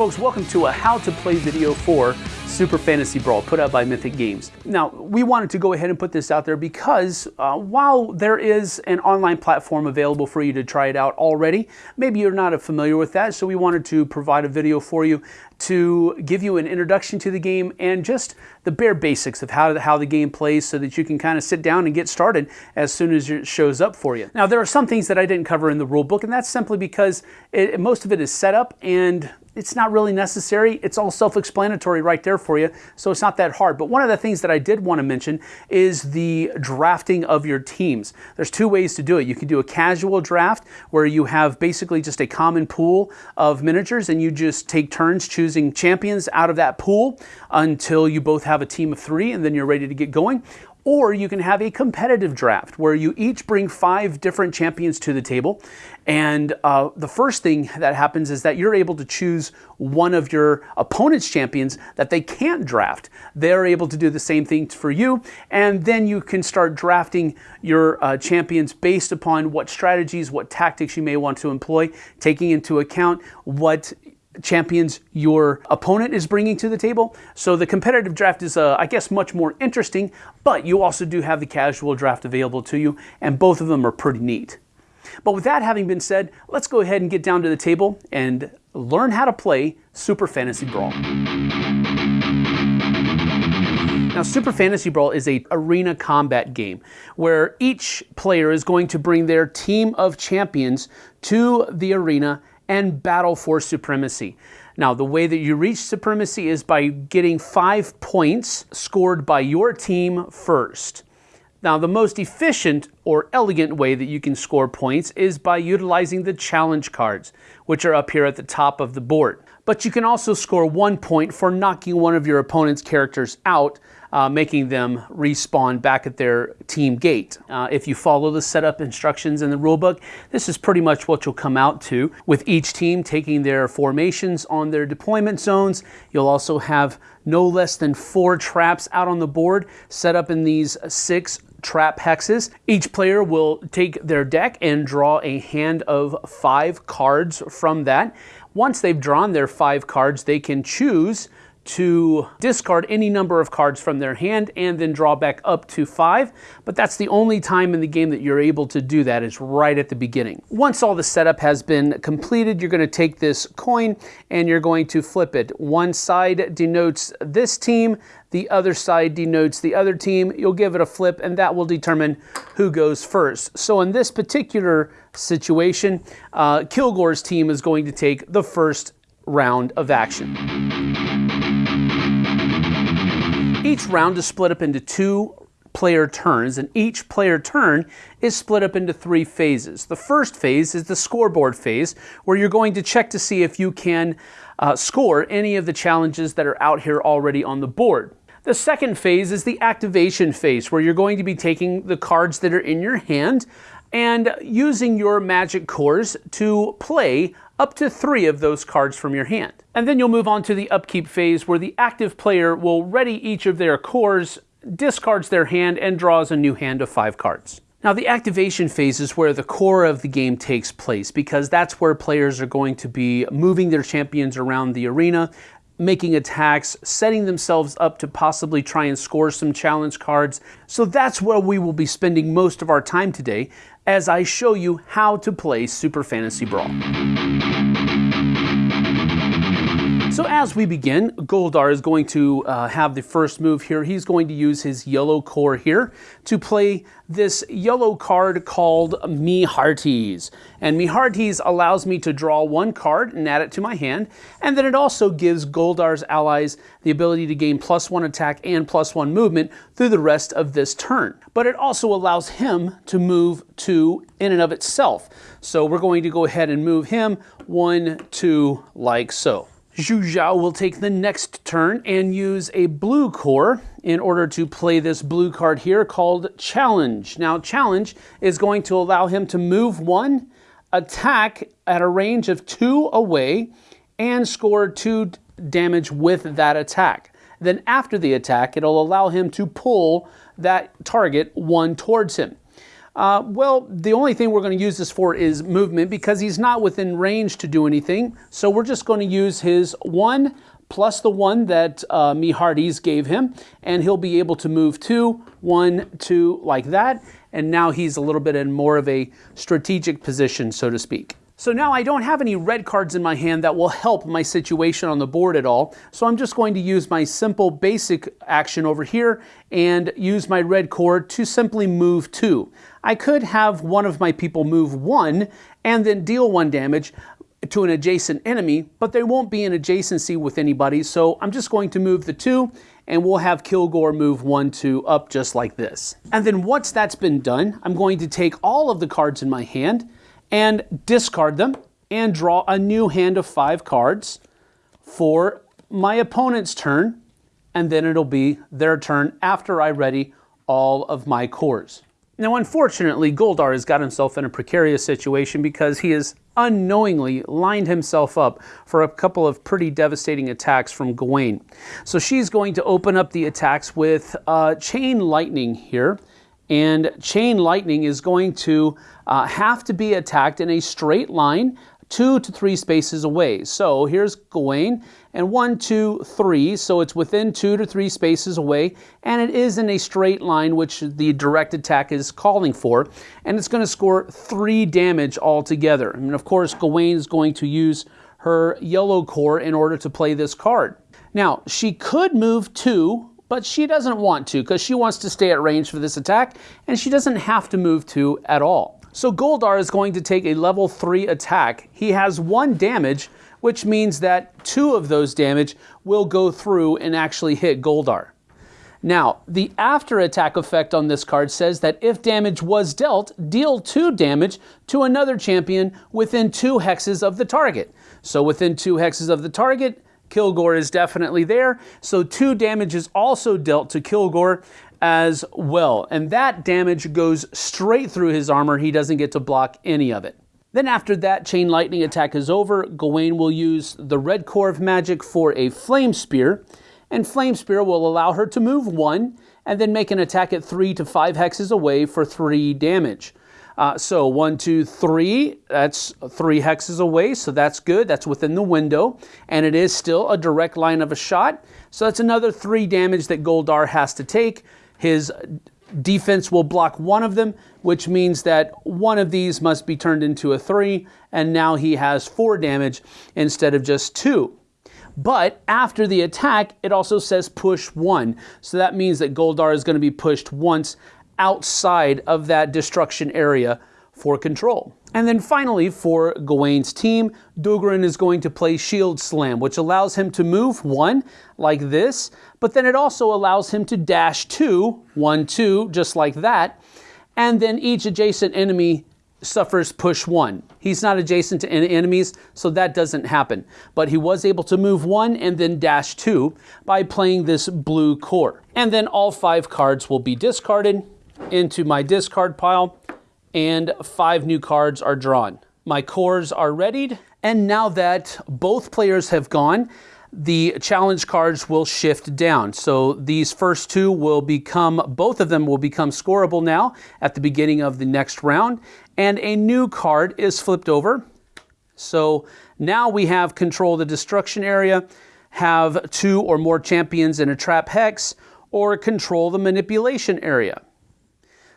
folks, welcome to a how to play video for Super Fantasy Brawl put out by Mythic Games. Now, we wanted to go ahead and put this out there because uh, while there is an online platform available for you to try it out already, maybe you're not familiar with that, so we wanted to provide a video for you to give you an introduction to the game and just the bare basics of how, how the game plays so that you can kind of sit down and get started as soon as it shows up for you. Now, there are some things that I didn't cover in the rule book, and that's simply because it, most of it is set up and it's not really necessary. It's all self-explanatory right there for you, so it's not that hard. But one of the things that I did want to mention is the drafting of your teams. There's two ways to do it. You can do a casual draft where you have basically just a common pool of miniatures and you just take turns choosing champions out of that pool until you both have a team of three and then you're ready to get going. Or you can have a competitive draft where you each bring five different champions to the table. And uh, the first thing that happens is that you're able to choose one of your opponent's champions that they can't draft. They're able to do the same thing for you. And then you can start drafting your uh, champions based upon what strategies, what tactics you may want to employ, taking into account what champions your opponent is bringing to the table. So the competitive draft is, uh, I guess, much more interesting, but you also do have the casual draft available to you, and both of them are pretty neat. But with that having been said, let's go ahead and get down to the table and learn how to play Super Fantasy Brawl. Now, Super Fantasy Brawl is a arena combat game where each player is going to bring their team of champions to the arena and battle for supremacy. Now, the way that you reach supremacy is by getting five points scored by your team first. Now, the most efficient or elegant way that you can score points is by utilizing the challenge cards, which are up here at the top of the board. But you can also score one point for knocking one of your opponent's characters out uh, making them respawn back at their team gate. Uh, if you follow the setup instructions in the rulebook, this is pretty much what you'll come out to with each team taking their formations on their deployment zones. You'll also have no less than four traps out on the board set up in these six trap hexes. Each player will take their deck and draw a hand of five cards from that. Once they've drawn their five cards, they can choose to discard any number of cards from their hand and then draw back up to five, but that's the only time in the game that you're able to do that is right at the beginning. Once all the setup has been completed, you're going to take this coin and you're going to flip it. One side denotes this team, the other side denotes the other team. You'll give it a flip and that will determine who goes first. So in this particular situation, uh, Kilgore's team is going to take the first round of action. Each round is split up into two player turns, and each player turn is split up into three phases. The first phase is the scoreboard phase, where you're going to check to see if you can uh, score any of the challenges that are out here already on the board. The second phase is the activation phase, where you're going to be taking the cards that are in your hand and using your magic cores to play up to three of those cards from your hand. And then you'll move on to the upkeep phase where the active player will ready each of their cores, discards their hand, and draws a new hand of five cards. Now the activation phase is where the core of the game takes place because that's where players are going to be moving their champions around the arena, making attacks, setting themselves up to possibly try and score some challenge cards. So that's where we will be spending most of our time today as I show you how to play Super Fantasy Brawl. So as we begin, Goldar is going to uh, have the first move here. He's going to use his yellow core here to play this yellow card called Me Hearties. And Me Hearties allows me to draw one card and add it to my hand. And then it also gives Goldar's allies the ability to gain plus one attack and plus one movement through the rest of this turn. But it also allows him to move two in and of itself. So we're going to go ahead and move him one, two, like so. Zhu Zhao will take the next turn and use a blue core in order to play this blue card here called Challenge. Now, Challenge is going to allow him to move one, attack at a range of two away, and score two damage with that attack. Then after the attack, it'll allow him to pull that target one towards him. Uh, well, the only thing we're going to use this for is movement because he's not within range to do anything. So we're just going to use his one plus the one that uh, Me Hearties gave him, and he'll be able to move two, one, two, like that. And now he's a little bit in more of a strategic position, so to speak. So now I don't have any red cards in my hand that will help my situation on the board at all. So I'm just going to use my simple basic action over here and use my red core to simply move two. I could have one of my people move one and then deal one damage to an adjacent enemy, but they won't be in adjacency with anybody. So I'm just going to move the two and we'll have Kilgore move one, two up just like this. And then once that's been done, I'm going to take all of the cards in my hand and discard them and draw a new hand of five cards for my opponent's turn, and then it'll be their turn after I ready all of my cores. Now, unfortunately, Goldar has got himself in a precarious situation because he has unknowingly lined himself up for a couple of pretty devastating attacks from Gawain. So she's going to open up the attacks with uh, Chain Lightning here, and Chain Lightning is going to uh, have to be attacked in a straight line two to three spaces away. So here's Gawain, and one, two, three, so it's within two to three spaces away, and it is in a straight line, which the direct attack is calling for, and it's going to score three damage altogether. And of course, Gawain is going to use her yellow core in order to play this card. Now, she could move two but she doesn't want to because she wants to stay at range for this attack and she doesn't have to move two at all. So Goldar is going to take a level 3 attack. He has 1 damage, which means that 2 of those damage will go through and actually hit Goldar. Now, the after attack effect on this card says that if damage was dealt, deal 2 damage to another champion within 2 hexes of the target. So within 2 hexes of the target, Kilgore is definitely there. So two damage is also dealt to Kilgore as well. And that damage goes straight through his armor. He doesn't get to block any of it. Then after that chain lightning attack is over, Gawain will use the red core of magic for a flame spear. And flame spear will allow her to move one and then make an attack at three to five hexes away for three damage. Uh, so one, two, three, that's three hexes away, so that's good. That's within the window, and it is still a direct line of a shot. So that's another three damage that Goldar has to take. His defense will block one of them, which means that one of these must be turned into a three, and now he has four damage instead of just two. But after the attack, it also says push one. So that means that Goldar is going to be pushed once outside of that destruction area for control. And then finally, for Gawain's team, Dugrin is going to play Shield Slam, which allows him to move one, like this, but then it also allows him to dash two, one, two, just like that, and then each adjacent enemy suffers push one. He's not adjacent to any enemies, so that doesn't happen. But he was able to move one and then dash two by playing this blue core. And then all five cards will be discarded, into my discard pile and five new cards are drawn. My cores are readied and now that both players have gone, the challenge cards will shift down. So these first two will become, both of them will become scoreable now at the beginning of the next round. And a new card is flipped over. So now we have control the destruction area, have two or more champions in a trap hex, or control the manipulation area.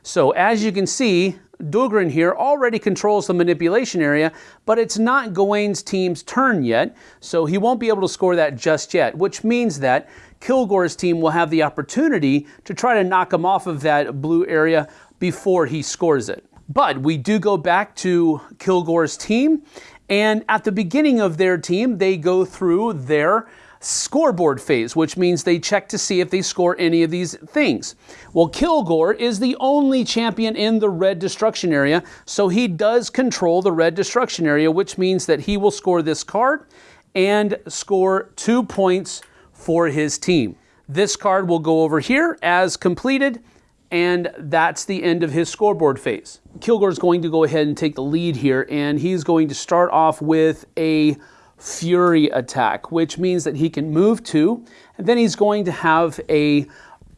So as you can see, Dugrin here already controls the manipulation area, but it's not Gawain's team's turn yet, so he won't be able to score that just yet, which means that Kilgore's team will have the opportunity to try to knock him off of that blue area before he scores it. But we do go back to Kilgore's team, and at the beginning of their team, they go through their scoreboard phase, which means they check to see if they score any of these things. Well, Kilgore is the only champion in the red destruction area, so he does control the red destruction area, which means that he will score this card and score two points for his team. This card will go over here as completed, and that's the end of his scoreboard phase. Kilgore is going to go ahead and take the lead here, and he's going to start off with a Fury attack, which means that he can move two, and then he's going to have a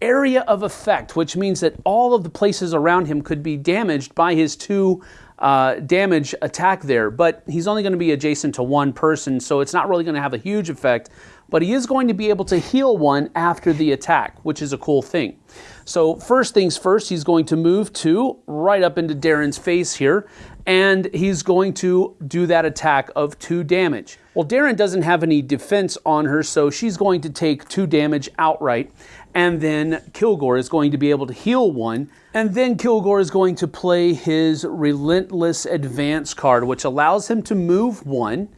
area of effect, which means that all of the places around him could be damaged by his two uh, damage attack there, but he's only going to be adjacent to one person, so it's not really going to have a huge effect, but he is going to be able to heal one after the attack, which is a cool thing. So first things first, he's going to move two right up into Darren's face here, and he's going to do that attack of two damage. Well, Darren doesn't have any defense on her, so she's going to take two damage outright, and then Kilgore is going to be able to heal one, and then Kilgore is going to play his Relentless Advance card, which allows him to move one,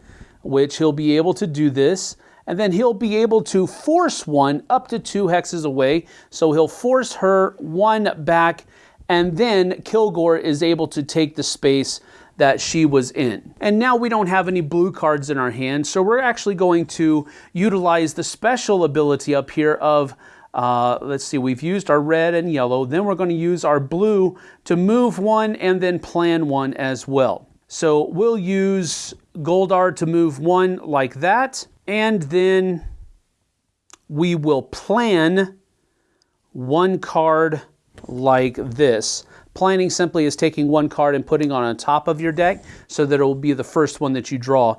which he'll be able to do this, and then he'll be able to force one up to two hexes away. So he'll force her one back, and then Kilgore is able to take the space that she was in. And now we don't have any blue cards in our hand, so we're actually going to utilize the special ability up here of uh, let's see, we've used our red and yellow. Then we're going to use our blue to move one and then plan one as well. So we'll use Goldar to move one like that and then we will plan one card like this. Planning simply is taking one card and putting on on top of your deck so that it will be the first one that you draw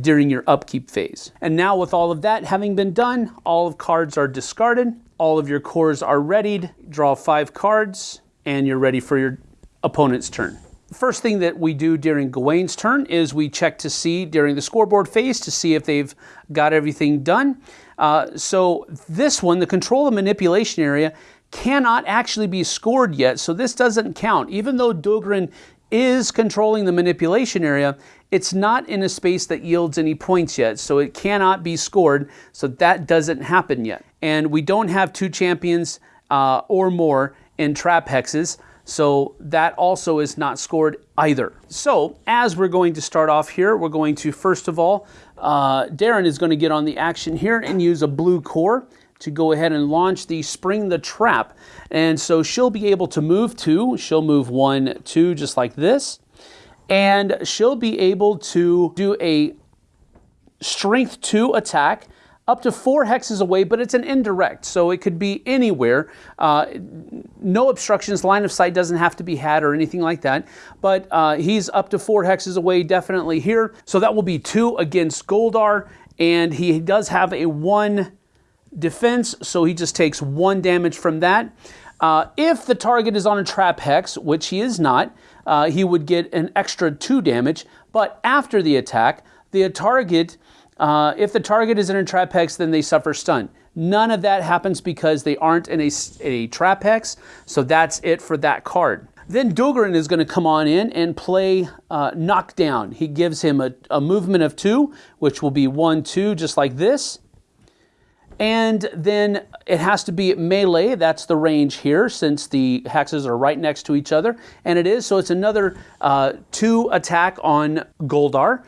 during your upkeep phase. And now with all of that having been done, all of cards are discarded, all of your cores are readied, draw five cards, and you're ready for your opponent's turn. First thing that we do during Gawain's turn is we check to see during the scoreboard phase to see if they've got everything done. Uh, so this one, the control and manipulation area, cannot actually be scored yet, so this doesn't count. Even though Dugrin is controlling the manipulation area, it's not in a space that yields any points yet, so it cannot be scored, so that doesn't happen yet. And we don't have two champions uh, or more in trap hexes, so that also is not scored either. So as we're going to start off here, we're going to first of all, uh, Darren is going to get on the action here and use a blue core to go ahead and launch the Spring the Trap. And so she'll be able to move two. She'll move one, two, just like this. And she'll be able to do a Strength 2 attack up to four hexes away, but it's an indirect, so it could be anywhere. Uh, no obstructions, line of sight doesn't have to be had or anything like that, but uh, he's up to four hexes away definitely here. So that will be two against Goldar, and he does have a one defense, so he just takes one damage from that. Uh, if the target is on a trap hex, which he is not, uh, he would get an extra two damage, but after the attack, the target uh, if the target is in a trap hex, then they suffer stun. None of that happens because they aren't in a, a trap hex, so that's it for that card. Then Dugrin is going to come on in and play uh, Knockdown. He gives him a, a movement of two, which will be one, two, just like this. And then it has to be melee. That's the range here since the hexes are right next to each other. And it is, so it's another uh, two attack on Goldar.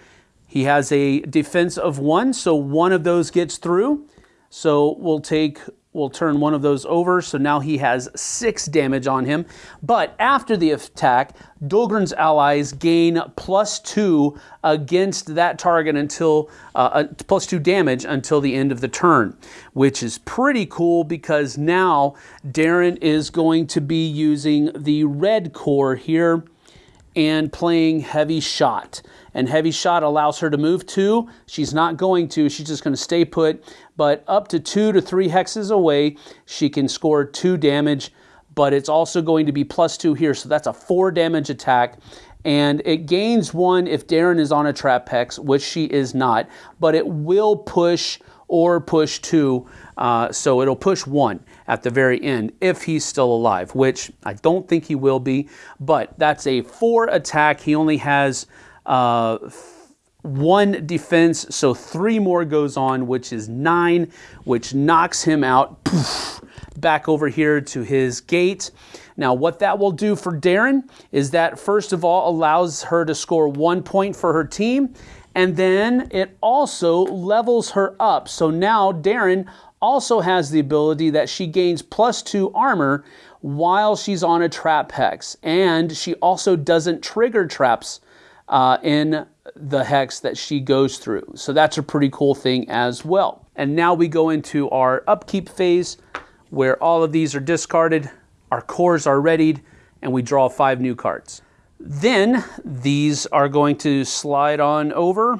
He has a defense of one, so one of those gets through. So we'll take, we'll turn one of those over. So now he has six damage on him. But after the attack, Dugrin's allies gain plus two against that target until, uh, uh, plus two damage until the end of the turn, which is pretty cool because now Darren is going to be using the red core here and playing heavy shot. And heavy shot allows her to move two. She's not going to, she's just going to stay put, but up to two to three hexes away, she can score two damage, but it's also going to be plus two here, so that's a four damage attack. And it gains one if Darren is on a trap hex, which she is not, but it will push or push two. Uh, so it'll push one at the very end if he's still alive, which I don't think he will be. But that's a four attack. He only has uh, one defense, so three more goes on, which is nine, which knocks him out poof, back over here to his gate. Now, what that will do for Darren is that, first of all, allows her to score one point for her team, and then it also levels her up. So now Darren also has the ability that she gains plus two armor while she's on a trap hex, and she also doesn't trigger traps uh, in the hex that she goes through. So that's a pretty cool thing as well. And now we go into our upkeep phase where all of these are discarded, our cores are readied, and we draw five new cards. Then these are going to slide on over.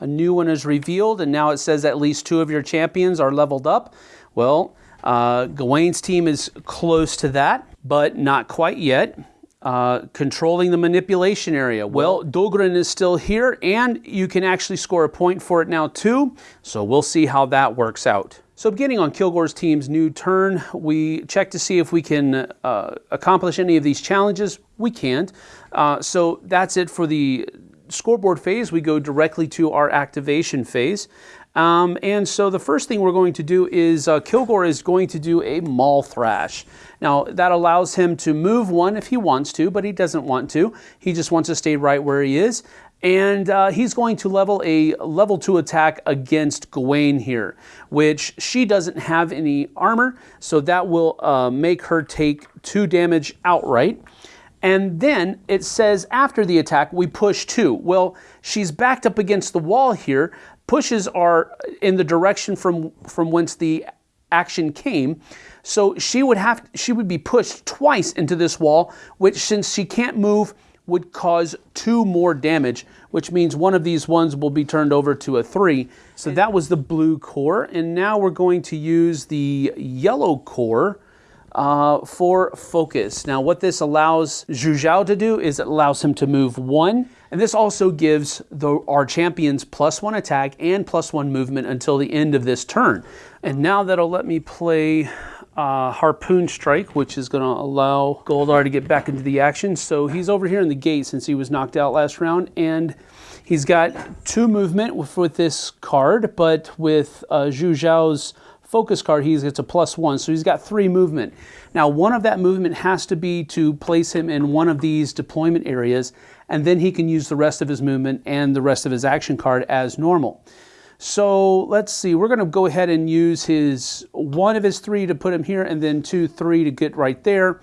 A new one is revealed, and now it says at least two of your champions are leveled up. Well, uh, Gawain's team is close to that, but not quite yet. Uh, controlling the manipulation area. Well, Dugrin is still here, and you can actually score a point for it now too. So we'll see how that works out. So beginning on Kilgore's team's new turn, we check to see if we can uh, accomplish any of these challenges. We can't. Uh, so that's it for the scoreboard phase. We go directly to our activation phase. Um, and so the first thing we're going to do is uh, Kilgore is going to do a Maul Thrash. Now that allows him to move one if he wants to, but he doesn't want to. He just wants to stay right where he is. And uh, he's going to level a level 2 attack against Gawain here, which she doesn't have any armor, so that will uh, make her take 2 damage outright. And then it says after the attack, we push 2. Well, she's backed up against the wall here, pushes are in the direction from, from whence the action came. So she would have she would be pushed twice into this wall, which since she can't move would cause two more damage, which means one of these ones will be turned over to a three. So that was the blue core, and now we're going to use the yellow core uh, for focus. Now what this allows Zhu Zhao to do is it allows him to move one, and this also gives the, our champions plus one attack and plus one movement until the end of this turn. And now that'll let me play uh, Harpoon Strike, which is going to allow Goldar to get back into the action. So he's over here in the gate since he was knocked out last round, and he's got two movement with, with this card, but with uh, Zhu Zhao's focus card, he gets a plus one, so he's got three movement. Now, one of that movement has to be to place him in one of these deployment areas, and then he can use the rest of his movement and the rest of his action card as normal. So let's see, we're going to go ahead and use his one of his three to put him here, and then two, three to get right there.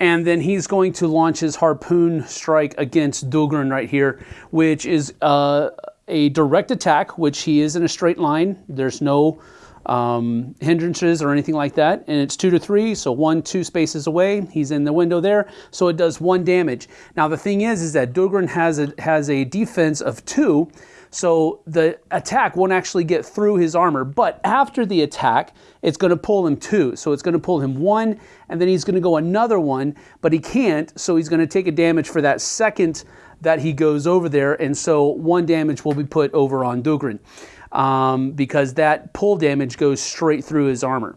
And then he's going to launch his harpoon strike against Dugrin right here, which is uh, a direct attack, which he is in a straight line. There's no um, hindrances or anything like that. And it's two to three, so one, two spaces away. He's in the window there, so it does one damage. Now the thing is, is that Dugrin has a, has a defense of two, so the attack won't actually get through his armor. But after the attack, it's going to pull him two. So it's going to pull him one, and then he's going to go another one, but he can't, so he's going to take a damage for that second that he goes over there, and so one damage will be put over on Dugrin um, because that pull damage goes straight through his armor.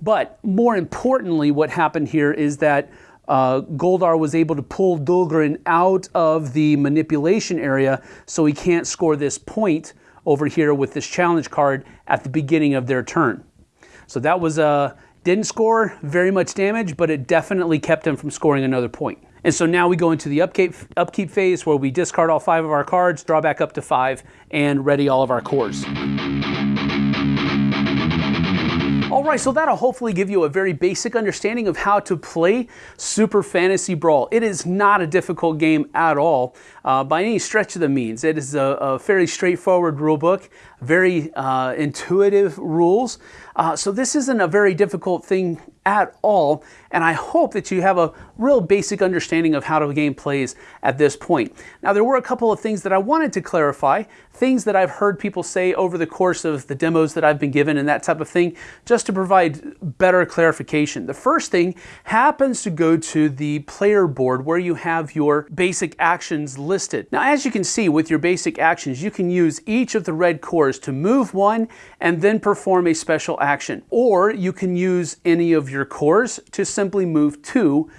But more importantly, what happened here is that uh, Goldar was able to pull Dugrin out of the manipulation area so he can't score this point over here with this challenge card at the beginning of their turn. So that was a uh, didn't score very much damage, but it definitely kept him from scoring another point. And so now we go into the upkeep, upkeep phase where we discard all five of our cards, draw back up to five, and ready all of our cores. All right, so that'll hopefully give you a very basic understanding of how to play Super Fantasy Brawl. It is not a difficult game at all uh, by any stretch of the means. It is a, a fairly straightforward rule book, very uh, intuitive rules. Uh, so this isn't a very difficult thing at all, and I hope that you have a real basic understanding of how the game plays at this point. Now, there were a couple of things that I wanted to clarify, things that I've heard people say over the course of the demos that I've been given and that type of thing, just to provide better clarification. The first thing happens to go to the player board where you have your basic actions listed. Now, as you can see with your basic actions, you can use each of the red cores to move one and then perform a special action. Or you can use any of your cores to simply move two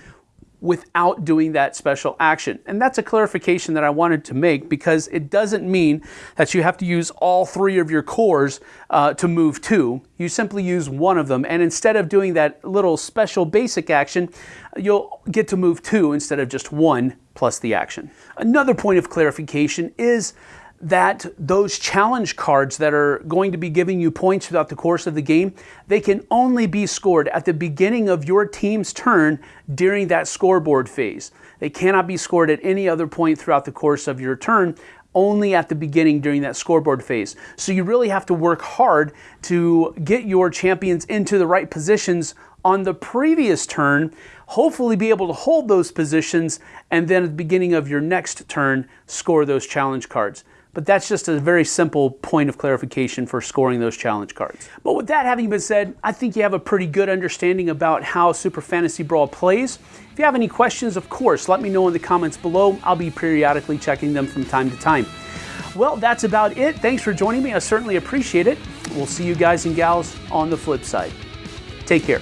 without doing that special action. And that's a clarification that I wanted to make because it doesn't mean that you have to use all three of your cores uh, to move two. You simply use one of them. And instead of doing that little special basic action, you'll get to move two instead of just one plus the action. Another point of clarification is that those challenge cards that are going to be giving you points throughout the course of the game, they can only be scored at the beginning of your team's turn during that scoreboard phase. They cannot be scored at any other point throughout the course of your turn, only at the beginning during that scoreboard phase. So you really have to work hard to get your champions into the right positions on the previous turn, hopefully be able to hold those positions, and then at the beginning of your next turn, score those challenge cards. But that's just a very simple point of clarification for scoring those challenge cards. But with that having been said, I think you have a pretty good understanding about how Super Fantasy Brawl plays. If you have any questions, of course, let me know in the comments below. I'll be periodically checking them from time to time. Well, that's about it. Thanks for joining me. I certainly appreciate it. We'll see you guys and gals on the flip side. Take care.